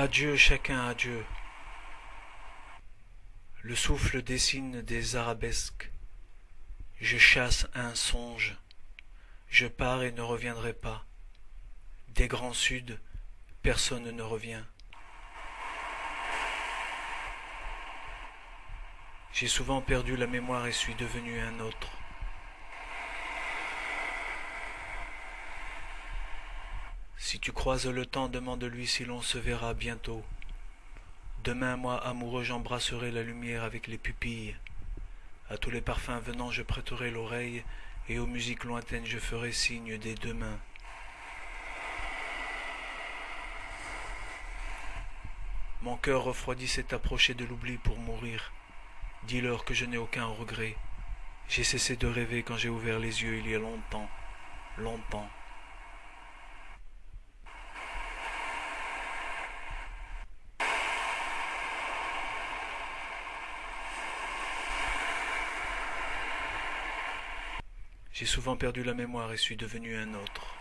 Adieu chacun, adieu. Le souffle dessine des arabesques. Je chasse un songe. Je pars et ne reviendrai pas. Des grands suds, personne ne revient. J'ai souvent perdu la mémoire et suis devenu un autre. Si tu croises le temps, demande-lui si l'on se verra bientôt. Demain, moi, amoureux, j'embrasserai la lumière avec les pupilles. À tous les parfums venant, je prêterai l'oreille, et aux musiques lointaines, je ferai signe des deux mains. Mon cœur refroidi s'est approché de l'oubli pour mourir. Dis-leur que je n'ai aucun regret. J'ai cessé de rêver quand j'ai ouvert les yeux il y a longtemps, longtemps. J'ai souvent perdu la mémoire et suis devenu un autre.